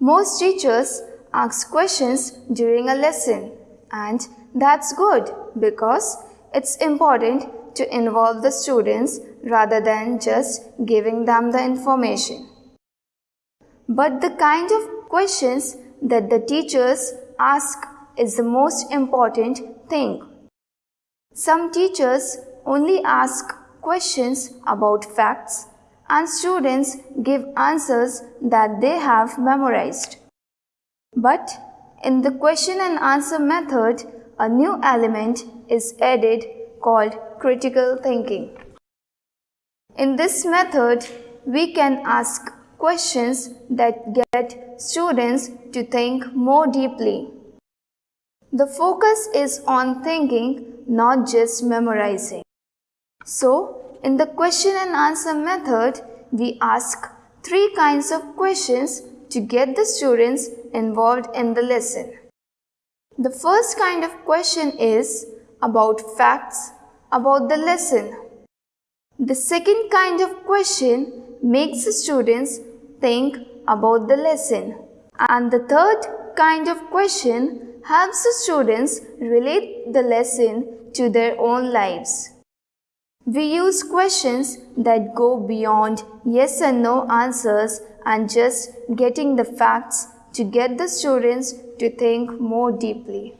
Most teachers ask questions during a lesson and that's good because it's important to involve the students rather than just giving them the information. But the kind of questions that the teachers ask is the most important thing. Some teachers only ask questions about facts and students give answers that they have memorized. But in the question and answer method, a new element is added called critical thinking. In this method, we can ask questions that get students to think more deeply. The focus is on thinking, not just memorizing. So, in the question and answer method, we ask three kinds of questions to get the students involved in the lesson. The first kind of question is about facts about the lesson. The second kind of question makes the students think about the lesson. And the third kind of question helps the students relate the lesson to their own lives. We use questions that go beyond yes and no answers and just getting the facts to get the students to think more deeply.